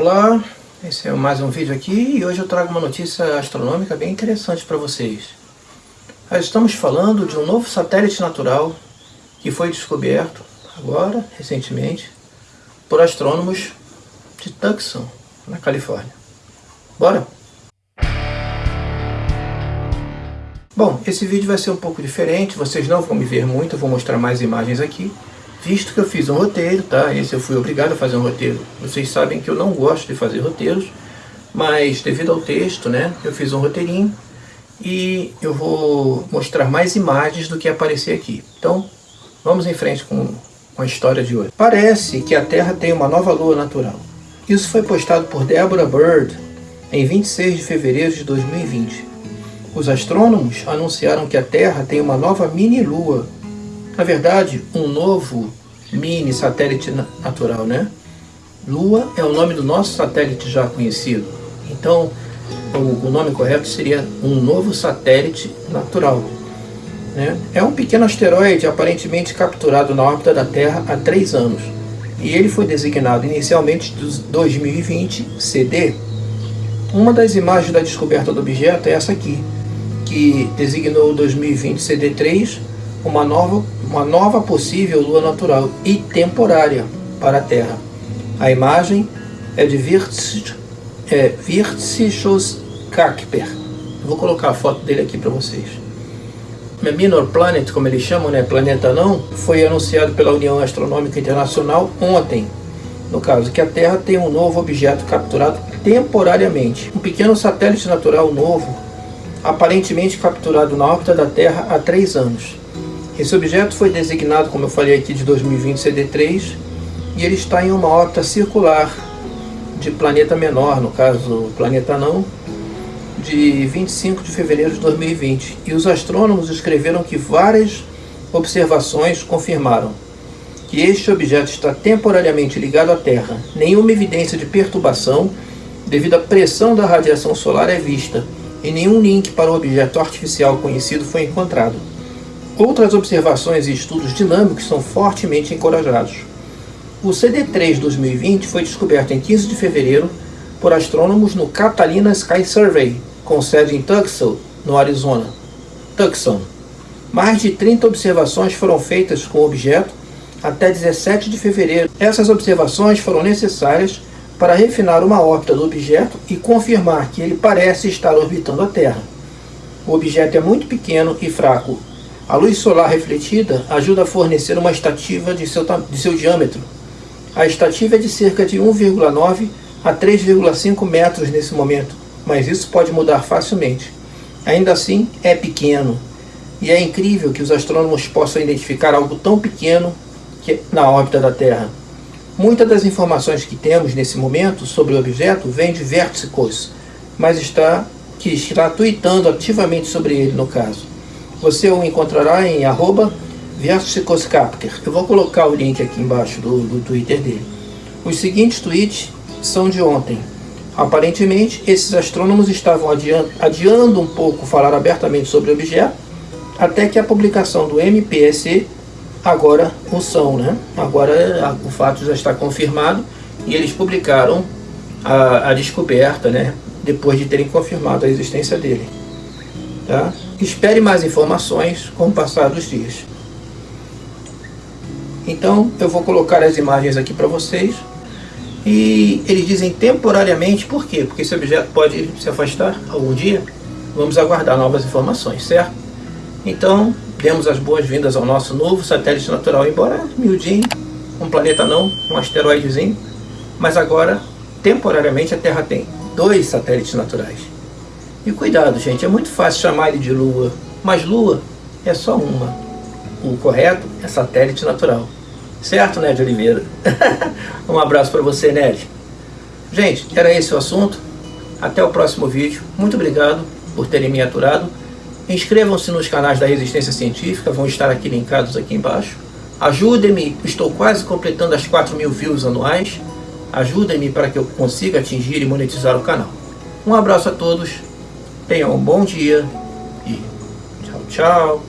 Olá, esse é mais um vídeo aqui e hoje eu trago uma notícia astronômica bem interessante para vocês. Nós estamos falando de um novo satélite natural que foi descoberto agora, recentemente, por astrônomos de Tucson, na Califórnia. Bora? Bom, esse vídeo vai ser um pouco diferente, vocês não vão me ver muito, eu vou mostrar mais imagens aqui visto que eu fiz um roteiro, tá? Esse eu fui obrigado a fazer um roteiro. Vocês sabem que eu não gosto de fazer roteiros, mas devido ao texto, né, eu fiz um roteirinho e eu vou mostrar mais imagens do que aparecer aqui. Então, vamos em frente com, com a história de hoje. Parece que a Terra tem uma nova lua natural. Isso foi postado por Deborah Bird em 26 de fevereiro de 2020. Os astrônomos anunciaram que a Terra tem uma nova mini-lua na verdade, um novo mini satélite natural, né? Lua é o nome do nosso satélite já conhecido. Então, o, nome correto seria um novo satélite natural. Né? É um pequeno asteroide aparentemente capturado na órbita da Terra há três anos. E ele foi designado inicialmente de 2020 CD. Uma das imagens da descoberta do objeto é essa aqui, que designou 2020 CD3 uma nova, uma nova possível lua natural e temporária para a Terra. A imagem é de Virtschos é, Kakper. Vou colocar a foto dele aqui para vocês. Minor Planet, como eles chamam, né, planeta não, foi anunciado pela União Astronômica Internacional ontem. No caso, que a Terra tem um novo objeto capturado temporariamente. Um pequeno satélite natural novo, aparentemente capturado na órbita da Terra há três anos. Esse objeto foi designado, como eu falei aqui, de 2020 CD3 e ele está em uma órbita circular de planeta menor, no caso planeta não, de 25 de fevereiro de 2020. E os astrônomos escreveram que várias observações confirmaram que este objeto está temporariamente ligado à Terra. Nenhuma evidência de perturbação devido à pressão da radiação solar é vista e nenhum link para o objeto artificial conhecido foi encontrado. Outras observações e estudos dinâmicos são fortemente encorajados. O CD3 2020 foi descoberto em 15 de fevereiro por astrônomos no Catalina Sky Survey, com sede em Tucson, no Arizona. Tucson. Mais de 30 observações foram feitas com o objeto até 17 de fevereiro. Essas observações foram necessárias para refinar uma órbita do objeto e confirmar que ele parece estar orbitando a Terra. O objeto é muito pequeno e fraco a luz solar refletida ajuda a fornecer uma estativa de seu, de seu diâmetro. A estativa é de cerca de 1,9 a 3,5 metros nesse momento, mas isso pode mudar facilmente. Ainda assim, é pequeno, e é incrível que os astrônomos possam identificar algo tão pequeno que, na órbita da Terra. Muitas das informações que temos nesse momento sobre o objeto vêm de Verticos, mas está que está tweetando ativamente sobre ele no caso. Você o encontrará em arroba Eu vou colocar o link aqui embaixo do, do Twitter dele. Os seguintes tweets são de ontem. Aparentemente, esses astrônomos estavam adiando, adiando um pouco falar abertamente sobre o objeto, até que a publicação do MPSC agora o são, né? Agora o fato já está confirmado e eles publicaram a, a descoberta, né? Depois de terem confirmado a existência dele. Tá? Espere mais informações com o passar dos dias. Então, eu vou colocar as imagens aqui para vocês. E eles dizem temporariamente, por quê? Porque esse objeto pode se afastar algum dia. Vamos aguardar novas informações, certo? Então, demos as boas-vindas ao nosso novo satélite natural, embora miudinho, um planeta não, um asteroidezinho. Mas agora, temporariamente, a Terra tem dois satélites naturais. E cuidado, gente, é muito fácil chamar ele de Lua, mas Lua é só uma. O correto é satélite natural. Certo, Ned Oliveira? um abraço para você, Ned. Gente, era esse o assunto. Até o próximo vídeo. Muito obrigado por terem me aturado. Inscrevam-se nos canais da Resistência Científica, vão estar aqui linkados aqui embaixo. Ajudem-me, estou quase completando as 4 mil views anuais. Ajudem-me para que eu consiga atingir e monetizar o canal. Um abraço a todos Tenham um bom dia e tchau, tchau.